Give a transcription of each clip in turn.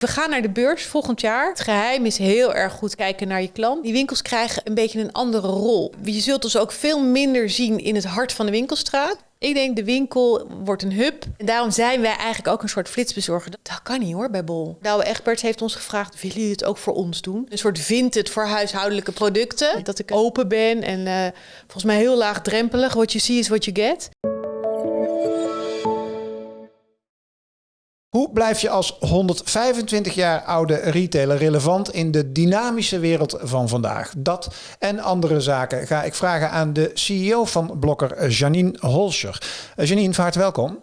We gaan naar de beurs volgend jaar. Het geheim is heel erg goed kijken naar je klant. Die winkels krijgen een beetje een andere rol. Je zult ons ook veel minder zien in het hart van de winkelstraat. Ik denk de winkel wordt een hub. En daarom zijn wij eigenlijk ook een soort flitsbezorger. Dat kan niet hoor bij Bol. Douwe Egberts heeft ons gevraagd, willen jullie het ook voor ons doen? Een soort vintage voor huishoudelijke producten. Dat ik open ben en uh, volgens mij heel laagdrempelig. What you see is what you get. Hoe blijf je als 125 jaar oude retailer relevant in de dynamische wereld van vandaag? Dat en andere zaken ga ik vragen aan de CEO van Blokker, Janine Holscher. Eh, Janine, van harte welkom.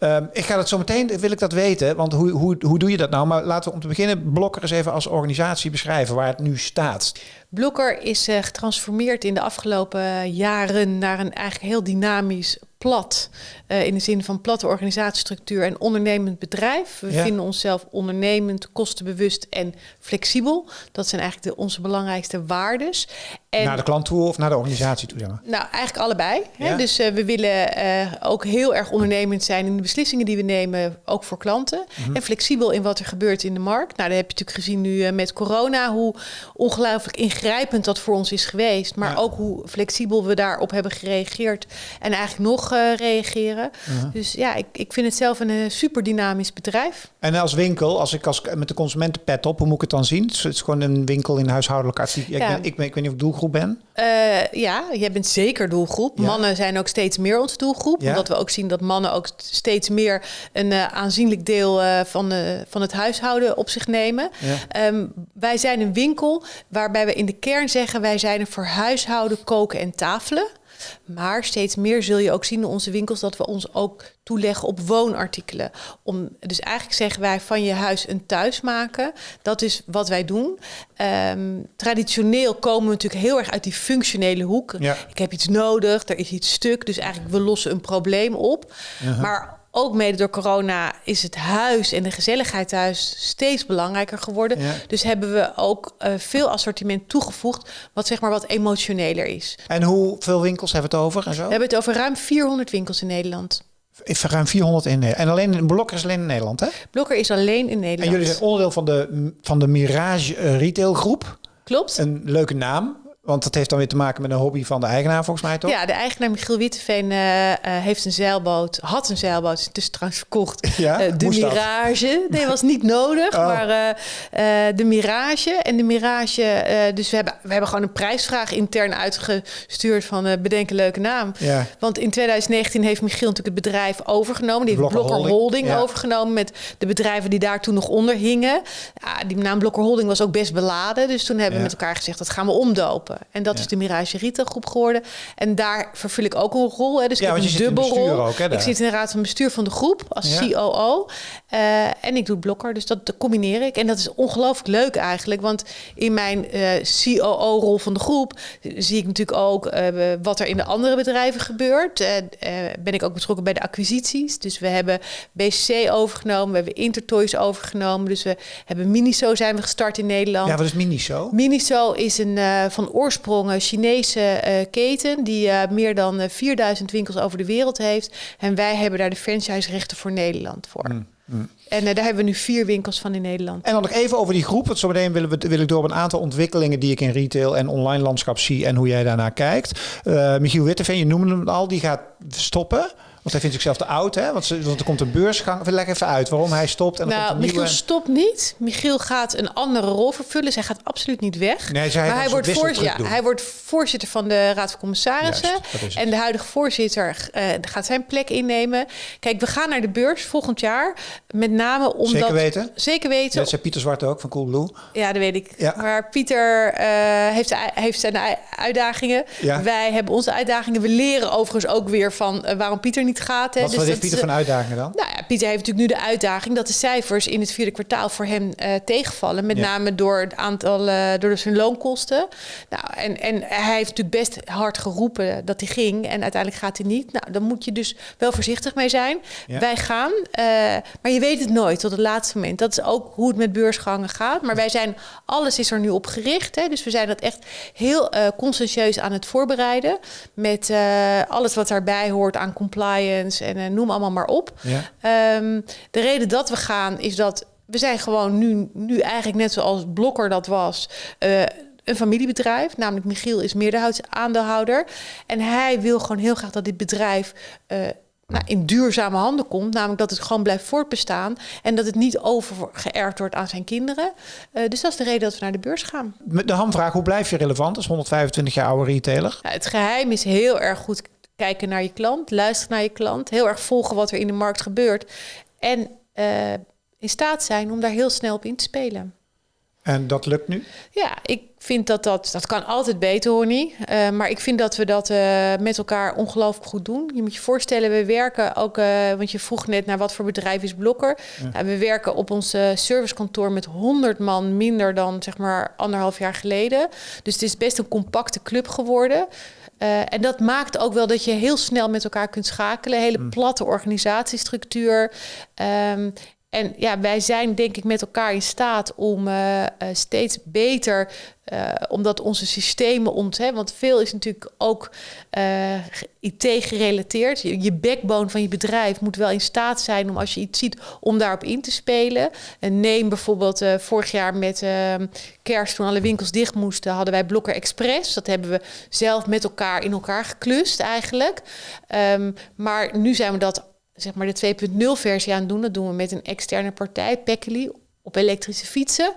Uh, ik ga het zo meteen, wil ik dat weten, want hoe, hoe, hoe doe je dat nou? Maar laten we om te beginnen Blokker eens even als organisatie beschrijven waar het nu staat. Blokker is uh, getransformeerd in de afgelopen jaren naar een eigenlijk heel dynamisch plat. Uh, in de zin van platte organisatiestructuur en ondernemend bedrijf. We ja. vinden onszelf ondernemend, kostenbewust en flexibel. Dat zijn eigenlijk de, onze belangrijkste waardes. En, naar de klant toe of naar de organisatie toe? Zeg maar. Nou, eigenlijk allebei. Ja. Hè? Dus uh, we willen uh, ook heel erg ondernemend zijn in de beslissingen die we nemen, ook voor klanten. Mm -hmm. En flexibel in wat er gebeurt in de markt. Nou, dat heb je natuurlijk gezien nu met corona, hoe ongelooflijk ingrijpend dat voor ons is geweest. Maar ja. ook hoe flexibel we daarop hebben gereageerd. En eigenlijk nog reageren. Uh-huh. Dus ja, ik, ik vind het zelf een super dynamisch bedrijf. En als winkel, als ik als, met de consumentenpet op, hoe moet ik het dan zien? Het is gewoon een winkel in huishoudelijk artikel. Ja. Ik, ben, ik, ben, ik weet niet of ik doelgroep ben. Uh, ja, jij bent zeker doelgroep. Ja. Mannen zijn ook steeds meer onze doelgroep. Ja. Omdat we ook zien dat mannen ook steeds meer een uh, aanzienlijk deel uh, van, van het huishouden op zich nemen. Um, wij zijn een winkel waarbij we in de kern zeggen... wij zijn er voor huishouden, koken en tafelen. Maar steeds meer zul je ook zien in onze winkels dat we ons ook toeleggen op woonartikelen. Om, dus eigenlijk zeggen wij van je huis een thuis maken. Dat is wat wij doen. Um, traditioneel komen we natuurlijk heel erg uit die functionele hoek. Ja. Ik heb iets nodig, er is iets stuk. Dus eigenlijk we lossen een probleem op. Maar ook mede door corona is het huis en de gezelligheid thuis steeds belangrijker geworden. Ja. Dus hebben we ook uh, veel assortiment toegevoegd, wat zeg maar wat emotioneler is. En hoeveel winkels hebben we het over? En zo? We hebben het over ruim 400 winkels in Nederland. Ruim 400 in Nederland. En alleen Blokker is alleen in Nederland, hè? Blokker is alleen in Nederland. En jullie zijn onderdeel van de, van de Mirage Retail Groep. Klopt. Een leuke naam. Want dat heeft dan weer te maken met een hobby van de eigenaar, volgens mij toch? Ja, de eigenaar Michiel Witteveen uh, uh, heeft een zeilboot, had een zeilboot, is tussen trouwens verkocht. Ja? Uh, de Mirage. Dat? Nee, was niet nodig, oh. maar de Mirage. En de Mirage, dus we hebben, we hebben gewoon een prijsvraag intern uitgestuurd van bedenk een leuke naam. Ja. Want in 2019 heeft Michiel natuurlijk het bedrijf overgenomen. Die heeft Blokker, Blokker Holding, Holding ja. overgenomen met de bedrijven die daar toen nog onder hingen. Ja, die naam Blokker Holding was ook best beladen. Dus toen hebben we met elkaar gezegd, dat gaan we omdopen. En dat ja. is de Mirage Retail groep geworden. En daar vervul ik ook een rol. Hè. Dus ja, ik heb een dubbelrol. Ik zit in de raad van bestuur van de groep als. COO. Uh, en ik doe blokker. Dus dat, combineer ik. En dat is ongelooflijk leuk eigenlijk. Want in mijn uh, COO-rol van de groep zie ik natuurlijk ook uh, wat er in de andere bedrijven gebeurt. ben ik ook betrokken bij de acquisities. Dus we hebben BCC overgenomen. We hebben Intertoys overgenomen. Dus we hebben Miniso zijn we gestart in Nederland. Ja, wat is Miniso? Miniso is een van oorsprong een Chinese uh, keten die uh, meer dan uh, 4000 winkels over de wereld heeft. En wij hebben daar de franchise-rechten voor Nederland voor. Mm, mm. En daar hebben we nu vier winkels van in Nederland. En dan nog even over die groep. Want zometeen wil, wil ik door op een aantal ontwikkelingen die ik in retail en online landschap zie en hoe jij daarnaar kijkt. Michiel Witteveen, je noemde hem al, die gaat stoppen. Want hij vindt zichzelf te oud, hè? Want, ze, want er komt een beursgang. Leg even uit waarom hij stopt. En nou, Michiel nieuwe... stopt niet. Michiel gaat een andere rol vervullen. Zij gaat absoluut niet weg. Nee, zij maar hij wordt, voor, ja, hij wordt voorzitter van de Raad van Commissarissen. Juist, en de huidige voorzitter uh, gaat zijn plek innemen. Kijk, we gaan naar de beurs volgend jaar. Met name omdat... Zeker weten? Zeker weten. Dat zei Pieter Zwart ook van Coolblue. Ja, dat weet ik. Ja. Maar Pieter uh, heeft, heeft zijn uitdagingen. Ja. Wij hebben onze uitdagingen. We leren overigens ook weer van uh, waarom Pieter niet gaat. Hè. Wat dus heeft Pieter van uitdagingen dan? Nou ja, Pieter heeft natuurlijk nu de uitdaging dat de cijfers in het vierde kwartaal voor hem uh, tegenvallen. Met ja. name door het aantal, uh, door zijn loonkosten. Nou, en, en hij heeft natuurlijk best hard geroepen dat hij ging. En uiteindelijk gaat hij niet. Nou, dan moet je dus wel voorzichtig mee zijn. Ja. Wij gaan. Uh, maar je weet het nooit tot het laatste moment. Dat is ook hoe het met beursgangen gaat. Maar wij zijn, alles is er nu op gericht. Hè? Dus we zijn dat echt heel conscientieus aan het voorbereiden. Met alles wat daarbij hoort aan compliance en uh, noem allemaal maar op. Ja. Um, de reden dat we gaan is dat we zijn gewoon nu, nu eigenlijk net zoals Blokker dat was. Uh, een familiebedrijf, namelijk Michiel is meerderheidsaandeelhouder. En hij wil gewoon heel graag dat dit bedrijf uh, nou, in duurzame handen komt. Namelijk dat het gewoon blijft voortbestaan. En dat het niet overgeërfd wordt aan zijn kinderen. Uh, dus dat is de reden dat we naar de beurs gaan. De hamvraag, hoe blijf je relevant als 125 jaar oude retailer? Ja, het geheim is heel erg goed kijken naar je klant. Luisteren naar je klant. Heel erg volgen wat er in de markt gebeurt. En uh, in staat zijn om daar heel snel op in te spelen. En dat lukt nu? Ja, ik vind dat dat... Dat kan altijd beter, hoor niet. Uh, maar ik vind dat we dat uh, met elkaar ongelooflijk goed doen. Je moet je voorstellen, we werken ook... Uh, want je vroeg net naar wat voor bedrijf is Blokker. Ja. Nou, we werken op ons servicekantoor met 100 man... minder dan, zeg maar, anderhalf jaar geleden. Dus het is best een compacte club geworden... Uh, en dat maakt ook wel dat je heel snel met elkaar kunt schakelen. Hele mm. platte organisatiestructuur. Um, en ja, wij zijn denk ik met elkaar in staat om uh, uh, steeds beter, uh, omdat onze systemen ont, hè, want veel is natuurlijk ook IT gerelateerd. Je, backbone van je bedrijf moet wel in staat zijn om als je iets ziet, om daarop in te spelen. En neem bijvoorbeeld vorig jaar met ehm, kerst, toen alle winkels dicht moesten, hadden wij Blokker Express. Dat hebben we zelf met elkaar in elkaar geklust eigenlijk. Um, maar nu zijn we dat zeg maar de 2.0 versie aan doen. Dat doen we met een externe partij, Pekkely, op elektrische fietsen.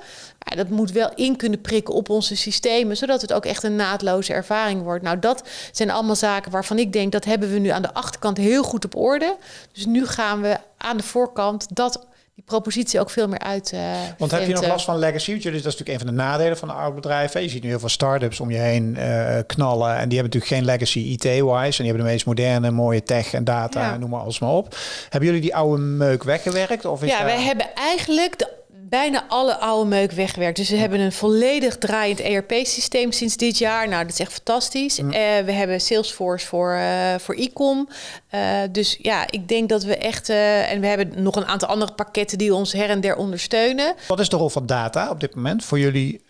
Dat moet wel in kunnen prikken op onze systemen, zodat het ook echt een naadloze ervaring wordt. Nou, dat zijn allemaal zaken waarvan ik denk dat hebben we nu aan de achterkant heel goed op orde. Dus nu gaan we aan de voorkant dat die propositie ook veel meer uit. Uh, Want heb je nog last van legacy? Jullie, dat is natuurlijk een van de nadelen van de oude bedrijven. Je ziet nu heel veel start-ups om je heen uh, knallen. En die hebben natuurlijk geen legacy IT-wise. En die hebben de meest moderne, mooie tech en data, ja. noem maar alles maar op. Hebben jullie die oude meuk weggewerkt? Of is ja, wij hebben eigenlijk de bijna alle oude meuk weggewerkt. Dus we hebben een volledig draaiend ERP-systeem sinds dit jaar. Nou, dat is echt fantastisch. Uh, we hebben Salesforce voor, uh, voor e-com. Uh, dus ja, ik denk dat we echt... en we hebben nog een aantal andere pakketten die ons her en der ondersteunen. Wat is de rol van data op dit moment voor jullie?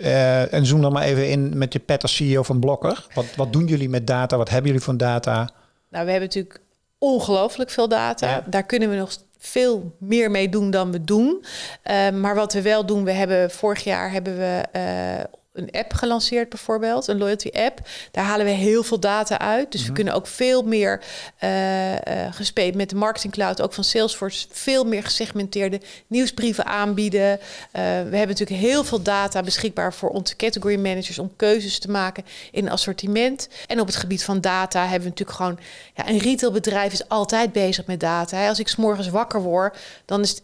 en zoom dan maar even in met je pet als CEO van Blokker. Wat, wat doen jullie met data? Wat hebben jullie van data? Nou, we hebben natuurlijk ongelooflijk veel data. Ja. Daar kunnen we nog veel meer mee doen dan we doen. Uh, maar wat we wel doen, we hebben vorig jaar hebben we uh, een app gelanceerd bijvoorbeeld, een loyalty app. Daar halen we heel veel data uit. Dus we mhm. kunnen ook veel meer uh, uh, gespeeld met de marketing cloud, ook van Salesforce, veel meer gesegmenteerde nieuwsbrieven aanbieden. Uh, we hebben natuurlijk heel veel data beschikbaar voor onze category managers om keuzes te maken in assortiment. En op het gebied van data hebben we natuurlijk gewoon, ja, een retailbedrijf is altijd bezig met data. Als ik s morgens wakker word, dan is het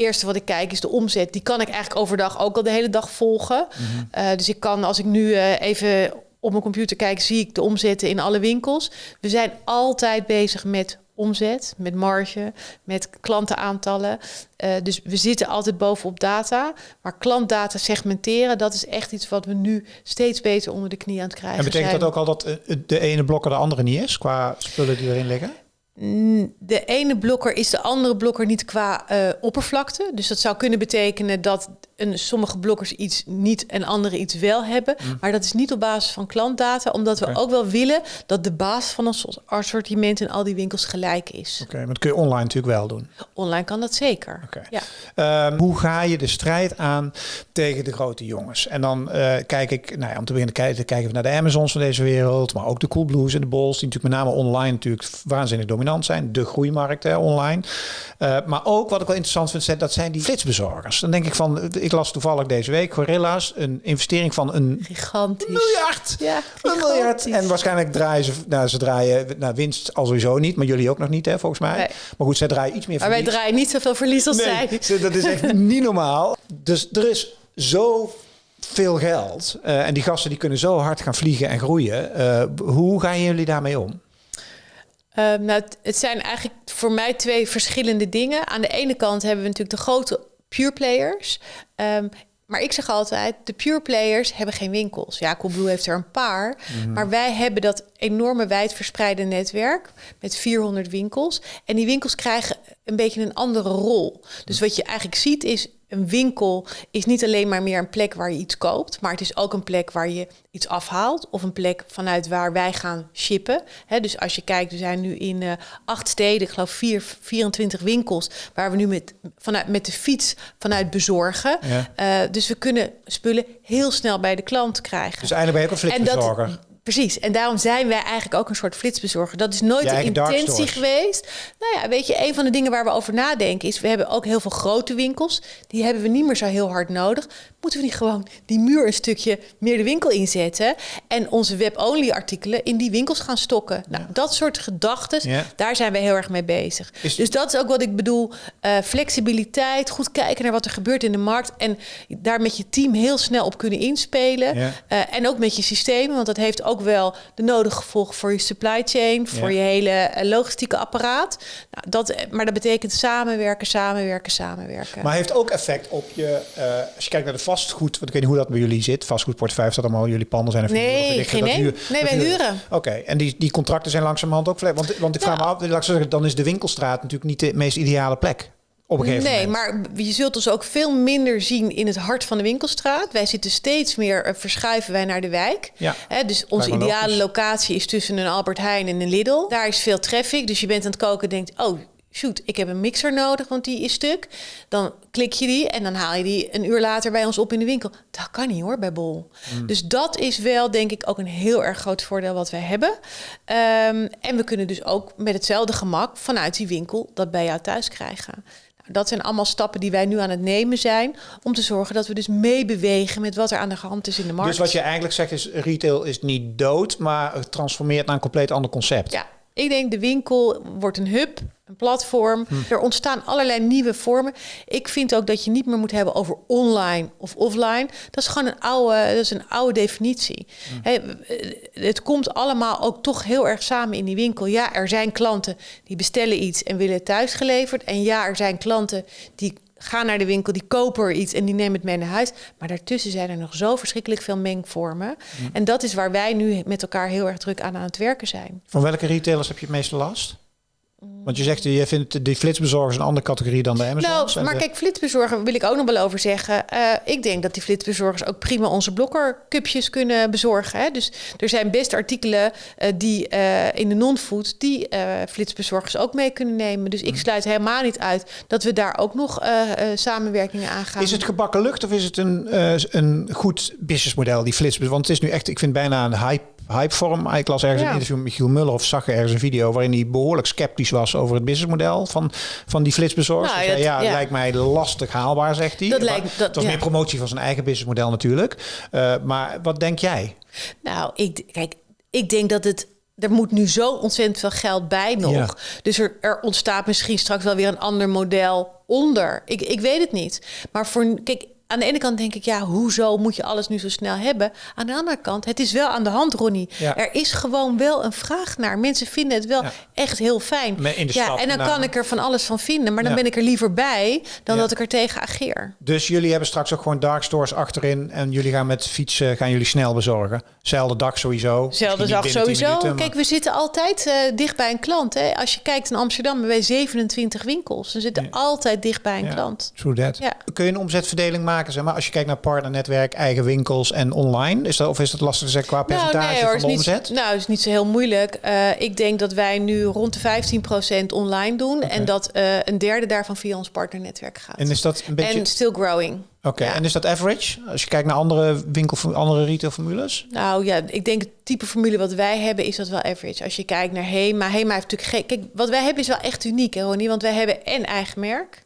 eerste wat ik kijk is de omzet. Die kan ik eigenlijk overdag ook al de hele dag volgen. Mm uh, dus ik kan, als ik nu uh, even op mijn computer kijk, zie ik de omzetten in alle winkels. We zijn altijd bezig met omzet, met marge, met klantenaantallen. Uh, dus we zitten altijd bovenop data. Maar klantdata segmenteren, dat is echt iets wat we nu steeds beter onder de knie aan het krijgen En betekent zijn. dat ook al dat de ene blokker de andere niet is, qua spullen die erin liggen? De ene blokker is de andere blokker niet qua uh, oppervlakte. Dus dat zou kunnen betekenen dat een, sommige blokkers iets niet en andere iets wel hebben. Mm. Maar dat is niet op basis van klantdata, omdat we ook wel willen dat de basis van ons assortiment in al die winkels gelijk is. Oké, okay, maar dat kun je online natuurlijk wel doen. Online kan dat zeker. Okay. Ja. Um, hoe ga je de strijd aan tegen de grote jongens? En dan uh, kijk ik, nou ja, om te beginnen kijken, kijken naar de Amazons van deze wereld, maar ook de Coolblues en de Bols, die natuurlijk met name online natuurlijk waanzinnig dominant zijn. De groeimarkt hè, online. Uh, maar ook wat ik wel interessant vind, dat zijn die flitsbezorgers. Dan denk ik van, ik las toevallig deze week, Gorilla's, een investering van een gigantisch miljard. Ja, een miljard. En waarschijnlijk draaien ze, nou, ze draaien nou, winst al sowieso niet, maar jullie ook nog niet, hè, volgens mij. Nee. Maar goed, zij draaien iets meer maar verlies. wij draaien niet zoveel verlies als nee, zij. Dat is echt niet normaal. Dus er is zo veel geld uh, en die gasten die kunnen zo hard gaan vliegen en groeien. Uh, hoe gaan jullie daarmee om? Uh, nou, het, het, zijn eigenlijk voor mij twee verschillende dingen. Aan de ene kant hebben we natuurlijk de grote pure players. Um, maar ik zeg altijd, de pure players hebben geen winkels. Ja, Coolblue heeft er een paar. Mm. Maar wij hebben dat enorme wijdverspreide netwerk met 400 winkels. En die winkels krijgen een beetje een andere rol. Dus wat je eigenlijk ziet is een winkel is niet alleen maar meer een plek waar je iets koopt, maar het is ook een plek waar je iets afhaalt of een plek vanuit waar wij gaan shippen. dus als je kijkt, we zijn nu in uh, acht steden, ik geloof vier, 24 winkels, waar we nu met, vanuit, met de fiets vanuit bezorgen. Ja. Uh, dus we kunnen spullen heel snel bij de klant krijgen. Dus eigenlijk ben je ook een flitsbezorger. Precies, en daarom zijn wij eigenlijk ook een soort flitsbezorger. Dat is nooit de intentie geweest. Nou ja, weet je, een van de dingen waar we over nadenken is... we hebben ook heel veel grote winkels. Die hebben we niet meer zo heel hard nodig. Moeten we niet gewoon die muur een stukje meer de winkel inzetten... en onze web-only artikelen in die winkels gaan stokken? Nou, dat soort gedachten, daar zijn we heel erg mee bezig. Dus dat is ook wat ik bedoel. Uh, flexibiliteit, goed kijken naar wat er gebeurt in de markt... en daar met je team heel snel op kunnen inspelen. Uh, en ook met je systemen, want dat heeft ook wel de nodige gevolgen voor je supply chain, voor je hele eh, logistieke apparaat. Nou, dat, maar dat betekent samenwerken, samenwerken, samenwerken. Maar heeft ook effect op je, uh, als je kijkt naar de vastgoed, want ik weet niet hoe dat bij jullie zit. Vastgoedportefeuille dat allemaal jullie panden zijn. nee, geen. Huur, nee, wij huren. Oké, en die, die contracten zijn langzamerhand ook Want, want ik vraag me af, zeggen, dan is de winkelstraat natuurlijk niet de meest ideale plek nee, maar je zult ons ook veel minder zien in het hart van de winkelstraat. Wij zitten steeds meer, uh, verschuiven wij naar de wijk. Ja, dus onze ideale locatie is tussen een Albert Heijn en een Lidl. Daar is veel traffic, dus je bent aan het koken en denkt... oh, shoot, ik heb een mixer nodig, want die is stuk. Dan klik je die en dan haal je die een uur later bij ons op in de winkel. Dat kan niet hoor, bij Bol. Hmm. Dus dat is wel, denk ik, ook een heel erg groot voordeel wat wij hebben. Um, en we kunnen dus ook met hetzelfde gemak vanuit die winkel dat bij jou thuis krijgen dat zijn allemaal stappen die wij nu aan het nemen zijn. Om te zorgen dat we dus meebewegen met wat er aan de hand is in de markt. Dus wat je eigenlijk zegt is, retail is niet dood, maar het transformeert naar een compleet ander concept. Ja, ik denk de winkel wordt een hub een platform. Hm. Er ontstaan allerlei nieuwe vormen. Ik vind ook dat je niet meer moet hebben over online of offline. Dat is gewoon een oude, dat is een oude definitie. Hm. het komt allemaal ook toch heel erg samen in die winkel. Ja, er zijn klanten die bestellen iets en willen het thuis geleverd. En ja, er zijn klanten die gaan naar de winkel, die kopen er iets en die nemen het mee naar huis. Maar daartussen zijn er nog zo verschrikkelijk veel mengvormen. Hm. En dat is waar wij nu met elkaar heel erg druk aan aan het werken zijn. Van welke retailers heb je het meeste last? Want je zegt, je vindt die flitsbezorgers een andere categorie dan de Amazon. Nou, maar kijk, flitsbezorger wil ik ook nog wel over zeggen. Uh, ik denk dat die flitsbezorgers ook prima onze blokkercupjes kunnen bezorgen. Hè? Dus er zijn best artikelen uh, die uh, in de non-food die flitsbezorgers ook mee kunnen nemen. Dus ik mhm. sluit helemaal niet uit dat we daar ook nog samenwerkingen aan gaan. Is het gebakken lucht of is het een, een goed businessmodel, die flitsbezorgers? Want het is nu echt, ik vind bijna een hype hypevorm. Ik las ergens een interview met Michiel Muller of zag ergens een video waarin hij behoorlijk sceptisch was over het businessmodel van, van die flitsbezorgers. Nou, dat, ja, lijkt mij lastig haalbaar, zegt hij. Dat lijkt, dat, het was meer promotie van zijn eigen businessmodel natuurlijk. Uh, maar wat denk jij? Nou, ik, kijk, ik denk dat het er moet nu zo ontzettend veel geld bij nog. Dus er, er, ontstaat misschien straks wel weer een ander model onder. Ik, ik weet het niet. Maar voor kijk, aan de ene kant denk ik, ja, hoezo moet je alles nu zo snel hebben? Aan de andere kant, het is wel aan de hand, Ronnie. Er is gewoon wel een vraag naar. Mensen vinden het wel echt heel fijn. ja, en dan kan ik er van alles van vinden, maar dan ben ik er liever bij dan dat ik er tegen ageer. Dus jullie hebben straks ook gewoon dark stores achterin en jullie gaan met fietsen, gaan jullie snel bezorgen. Zelfde dag sowieso. Zelfde dag sowieso. Kijk, we zitten altijd uh, dicht bij een klant. Hè. Als je kijkt in Amsterdam, hebben wij 27 winkels. We zitten altijd dicht bij een klant. True that. Kun je een omzetverdeling maken? Zeg maar, als je kijkt naar partnernetwerk, eigen winkels en online, is dat, of is dat lastig te zeggen qua nou, percentage nou, nee, van de omzet? Niet, nou, is niet zo heel moeilijk. Uh, ik denk dat wij nu rond de 15% online doen okay. en dat uh, een derde daarvan via ons partnernetwerk gaat. En is dat een beetje... En still growing. Oké, okay. ja. en is dat average? Als je kijkt naar andere winkel, andere retailformules? Nou ja, ik denk het type formule wat wij hebben is dat wel average. Als je kijkt naar Hema, Hema heeft natuurlijk geen... Kijk, wat wij hebben is wel echt uniek, hè, Ronnie? Want wij hebben en eigen merk,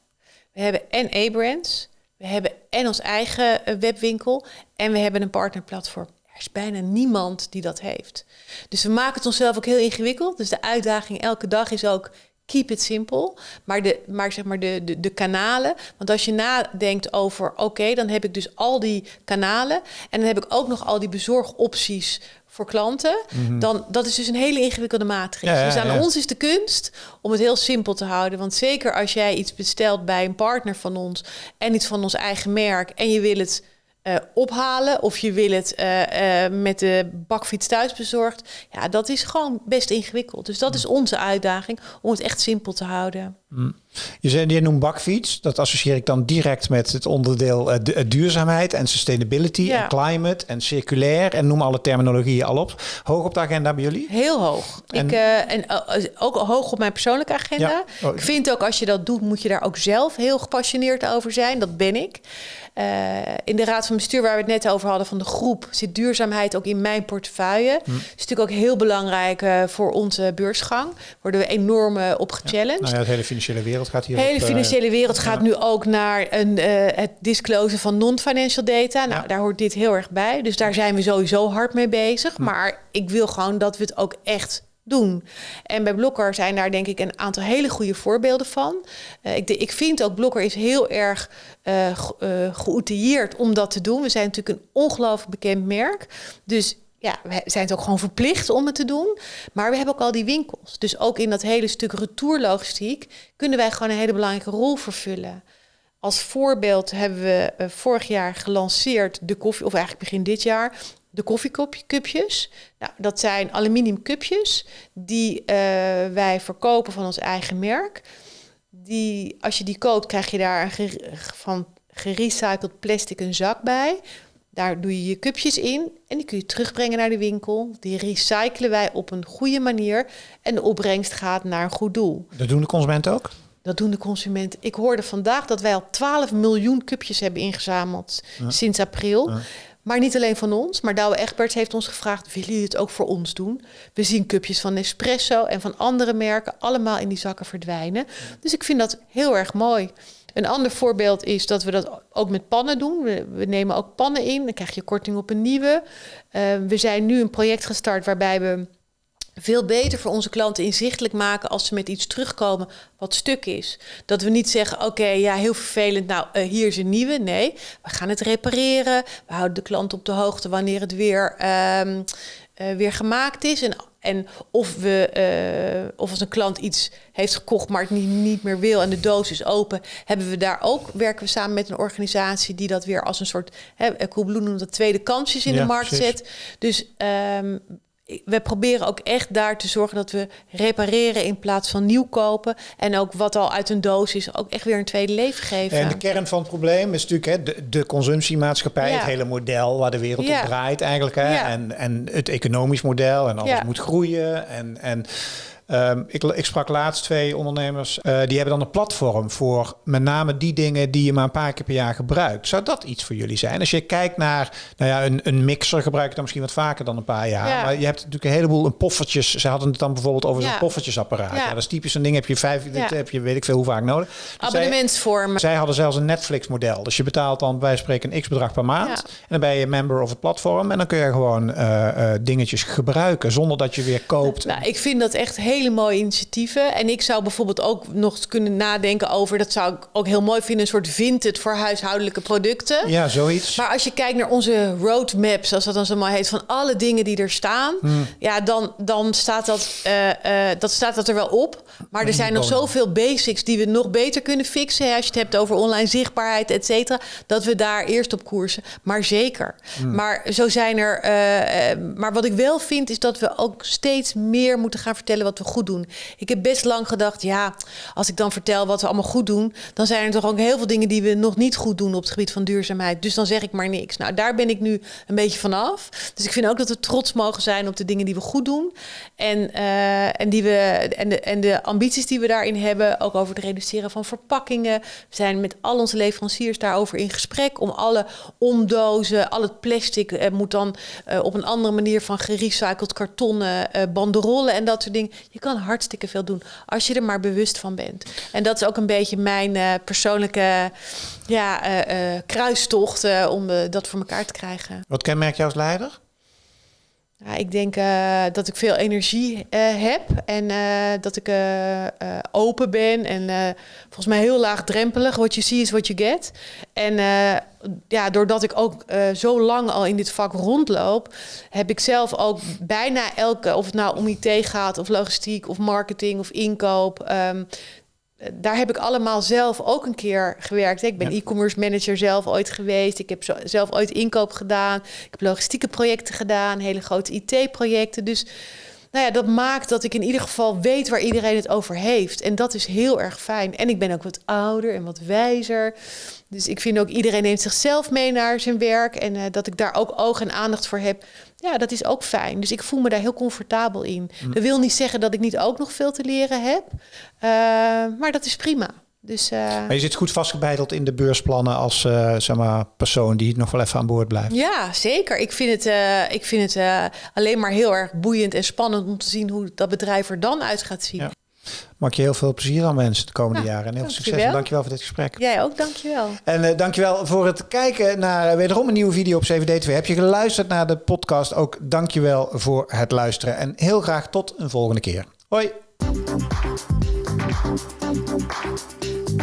we hebben en A-brands, we hebben en ons eigen eh, webwinkel en we hebben een partnerplatform. Er is bijna niemand die dat heeft. Dus we maken het onszelf ook heel ingewikkeld. Dus de uitdaging elke dag is ook keep it simple. Maar, de, maar zeg maar de, de, de kanalen. Want als je nadenkt over, oké, dan heb ik dus al die kanalen. En dan heb ik ook nog al die bezorgopties voor klanten, mhm. dan dat is dus een hele ingewikkelde matrix. dus aan ons is de kunst om het heel simpel te houden. Want zeker als jij iets bestelt bij een partner van ons en iets van ons eigen merk en je wil het uh, ophalen of je wil het uh, uh, met de bakfiets thuis bezorgd. Ja, dat is gewoon best ingewikkeld. Dus dat is onze uitdaging om het echt simpel te houden. Je, zei, je noemt bakfiets. Dat associeer ik dan direct met het onderdeel uh, duurzaamheid en sustainability en climate en circulair. En noem alle terminologieën al op. Hoog op de agenda bij jullie? Heel hoog. En, ik, uh, en ook hoog op mijn persoonlijke agenda. Oh. Ik vind ook als je dat doet, moet je daar ook zelf heel gepassioneerd over zijn. Dat ben ik. In de raad van bestuur waar we het net over hadden van de groep zit duurzaamheid ook in mijn portefeuille. Hm. is natuurlijk ook heel belangrijk voor onze beursgang. Worden we enorm op gechallenged. Ja. Nou ja, de hele financiële wereld gaat hier. De hele financiële wereld gaat nu ook naar een, het disclosen van non-financial data. Nou, daar hoort dit heel erg bij. Dus daar zijn we sowieso hard mee bezig. Hm. Maar ik wil gewoon dat we het ook echt doen. En bij Blokker zijn daar denk ik een aantal hele goede voorbeelden van. Uh, ik, ik, vind ook Blokker is heel erg uh, uh, om dat te doen. We zijn natuurlijk een ongelooflijk bekend merk. Dus ja, we zijn het ook gewoon verplicht om het te doen. Maar we hebben ook al die winkels. Dus ook in dat hele stuk retourlogistiek kunnen wij gewoon een hele belangrijke rol vervullen. Als voorbeeld hebben we vorig jaar gelanceerd de koffie, of eigenlijk begin dit jaar, de koffiecupjes. Nou, dat zijn aluminium cupjes die uh, wij verkopen van ons eigen merk. Die, als je die koopt, krijg je daar een van gerecycled plastic een zak bij. Daar doe je je cupjes in en die kun je terugbrengen naar de winkel. Die recyclen wij op een goede manier en de opbrengst gaat naar een goed doel. Dat doen de consumenten ook? Dat doen de consumenten. Ik hoorde vandaag dat wij al 12 miljoen cupjes hebben ingezameld sinds april. Ja. Maar niet alleen van ons, maar Douwe Egberts heeft ons gevraagd: willen jullie het ook voor ons doen? We zien cupjes van Nespresso en van andere merken allemaal in die zakken verdwijnen. Dus ik vind dat heel erg mooi. Een ander voorbeeld is dat we dat ook met pannen doen. We, nemen ook pannen in, dan krijg je korting op een nieuwe. Uh, we zijn nu een project gestart waarbij we veel beter voor onze klanten inzichtelijk maken als ze met iets terugkomen wat stuk is. Dat we niet zeggen, oké, ja, heel vervelend, nou, uh, hier is een nieuwe. Nee, we gaan het repareren. We houden de klant op de hoogte wanneer het weer, um, uh, weer gemaakt is. En, en of, we, uh, of als een klant iets heeft gekocht, maar het niet, niet meer wil en de doos is open, hebben we daar ook, werken we samen met een organisatie die dat weer als een soort, hè, Coolblue noemt dat tweede kansjes in ja, de markt precies. zet. Dus um, we proberen ook echt daar te zorgen dat we repareren in plaats van nieuw kopen. En ook wat al uit een doos is, ook echt weer een tweede leven geven. En de kern van het probleem is natuurlijk hè, de, de consumptiemaatschappij, ja. het hele model waar de wereld ja. op draait eigenlijk. Hè, ja. en, en het economisch model en alles moet groeien. En, en Um, ik, ik, sprak laatst twee ondernemers. Uh, die hebben dan een platform voor met name die dingen die je maar een paar keer per jaar gebruikt. Zou dat iets voor jullie zijn? Als je kijkt naar nou ja, een, een mixer, gebruik je dan misschien wat vaker dan een paar jaar. Ja. Maar je hebt natuurlijk een heleboel een poffertjes. Ze hadden het dan bijvoorbeeld over ja. zo'n poffertjesapparaat. Ja. dat is typisch een ding. Heb je vijf, dit heb je weet ik veel hoe vaak nodig. Dus Abonnementsvormen. Zij, zij, hadden zelfs een Netflix-model. Dus je betaalt dan bij spreken een x-bedrag per maand. En dan ben je member of het platform. En dan kun je gewoon uh, uh, dingetjes gebruiken zonder dat je weer koopt. Nou, ik vind dat echt hele mooie initiatieven. En ik zou bijvoorbeeld ook nog kunnen nadenken over, dat zou ik ook heel mooi vinden, een soort vintage voor huishoudelijke producten. Ja, zoiets. Maar als je kijkt naar onze roadmaps, zoals dat dan zo mooi heet, van alle dingen die er staan, hmm. ja, dan, dan staat, dat, uh, uh, dat staat dat er wel op. Maar er zijn nog zoveel basics die we nog beter kunnen fixen. Als je het hebt over online zichtbaarheid, et cetera, dat we daar eerst op koersen. Maar zeker. Hmm. Maar zo zijn er. Uh, maar wat ik wel vind, is dat we ook steeds meer moeten gaan vertellen wat we goed doen. Ik heb best lang gedacht, ja, als ik dan vertel wat we allemaal goed doen, dan zijn er toch ook heel veel dingen die we nog niet goed doen op het gebied van duurzaamheid. Dus dan zeg ik maar niks. Nou, daar ben ik nu een beetje vanaf. Dus ik vind ook dat we trots mogen zijn op de dingen die we goed doen. En, uh, en, die we, en, de, en de ambities die we daarin hebben, ook over het reduceren van verpakkingen. We zijn met al onze leveranciers daarover in gesprek om alle omdozen, al het plastic uh, moet dan uh, op een andere manier van gerecycled kartonnen, banderollen en dat soort dingen. Je kan hartstikke veel doen. Als je er maar bewust van bent. En dat is ook een beetje mijn uh, persoonlijke ja, uh, uh, kruistocht om dat voor elkaar te krijgen. Wat kenmerkt jou als leider? Ja, ik denk dat ik veel energie heb en dat ik open ben en volgens mij heel laagdrempelig. What you see is what you get. En ja, doordat ik ook zo lang al in dit vak rondloop, heb ik zelf ook bijna elke, of het nou om IT gaat, of logistiek, of marketing, of inkoop, um, daar heb ik allemaal zelf ook een keer gewerkt. Ik ben ja. e-commerce manager zelf ooit geweest. Ik heb zelf ooit inkoop gedaan. Ik heb logistieke projecten gedaan, hele grote IT-projecten. Dus nou ja, dat maakt dat ik in ieder geval weet waar iedereen het over heeft. En dat is heel erg fijn. En ik ben ook wat ouder en wat wijzer. Dus ik vind ook iedereen neemt zichzelf mee naar zijn werk. En uh, dat ik daar ook oog en aandacht voor heb. Ja, dat is ook fijn. Dus ik voel me daar heel comfortabel in. Mm. Dat wil niet zeggen dat ik niet ook nog veel te leren heb. Uh, maar dat is prima. Dus, uh... Maar je zit goed vastgebeiteld in de beursplannen als uh, zeg maar, persoon die nog wel even aan boord blijft. Ja, zeker. Ik vind het, uh, ik vind het alleen maar heel erg boeiend en spannend om te zien hoe dat bedrijf er dan uit gaat zien. Ja. Maak je heel veel plezier aan mensen de komende jaren. En heel veel succes. En dankjewel voor dit gesprek. Jij ook, dankjewel. En uh, dankjewel voor het kijken naar wederom een nieuwe video op CVD 2. Heb je geluisterd naar de podcast? Ook dankjewel voor het luisteren. En heel graag tot een volgende keer. Hoi.